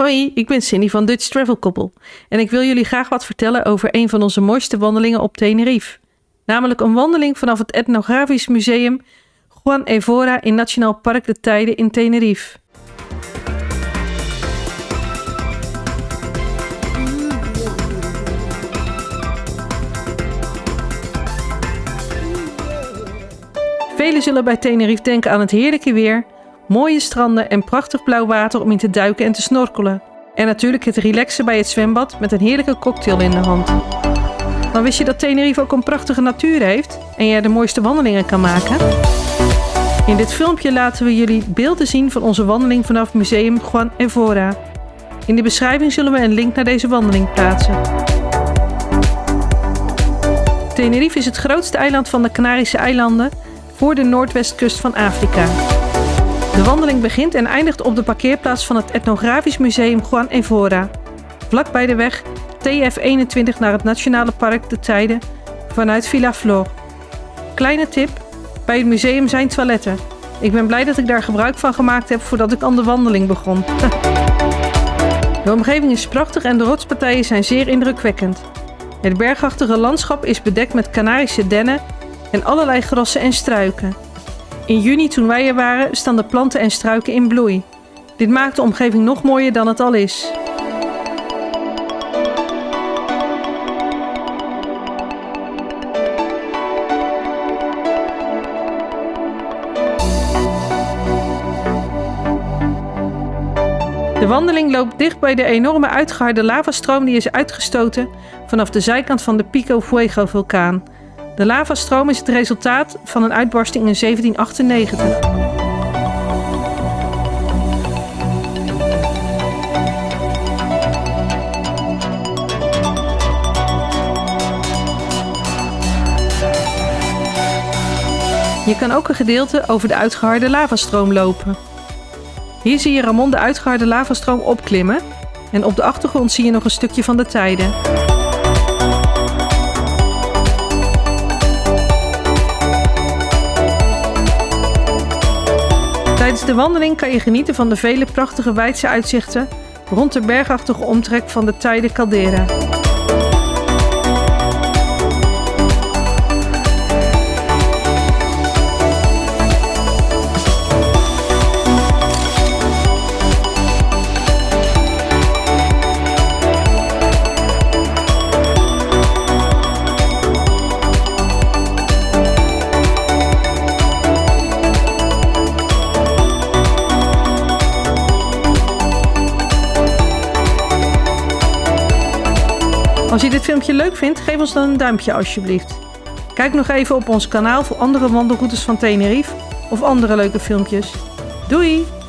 Hoi, ik ben Cindy van Dutch Travel Couple en ik wil jullie graag wat vertellen over een van onze mooiste wandelingen op Tenerife. Namelijk een wandeling vanaf het Etnografisch Museum Juan Evora in Nationaal Park de Tijden in Tenerife. Velen zullen bij Tenerife denken aan het heerlijke weer, mooie stranden en prachtig blauw water om in te duiken en te snorkelen. En natuurlijk het relaxen bij het zwembad met een heerlijke cocktail in de hand. Maar wist je dat Tenerife ook een prachtige natuur heeft en jij de mooiste wandelingen kan maken? In dit filmpje laten we jullie beelden zien van onze wandeling vanaf Museum Juan Evora. In de beschrijving zullen we een link naar deze wandeling plaatsen. Tenerife is het grootste eiland van de Canarische eilanden voor de noordwestkust van Afrika. De wandeling begint en eindigt op de parkeerplaats van het Etnografisch Museum Juan Evora, vlak bij de weg TF21 naar het Nationale Park de Tijden vanuit Villa Flor. Kleine tip, bij het museum zijn toiletten. Ik ben blij dat ik daar gebruik van gemaakt heb voordat ik aan de wandeling begon. de omgeving is prachtig en de rotspartijen zijn zeer indrukwekkend. Het bergachtige landschap is bedekt met Canarische dennen en allerlei grassen en struiken. In juni toen wij er waren staan de planten en struiken in bloei. Dit maakt de omgeving nog mooier dan het al is. De wandeling loopt dicht bij de enorme uitgeharde lavastroom die is uitgestoten vanaf de zijkant van de Pico Fuego vulkaan. De lavastroom is het resultaat van een uitbarsting in 1798. Je kan ook een gedeelte over de uitgeharde lavastroom lopen. Hier zie je Ramon de uitgeharde lavastroom opklimmen en op de achtergrond zie je nog een stukje van de tijden. Tijdens de wandeling kan je genieten van de vele prachtige wijdse uitzichten rond de bergachtige omtrek van de Tijde Caldera. Als je dit filmpje leuk vindt, geef ons dan een duimpje alsjeblieft. Kijk nog even op ons kanaal voor andere wandelroutes van Tenerife of andere leuke filmpjes. Doei!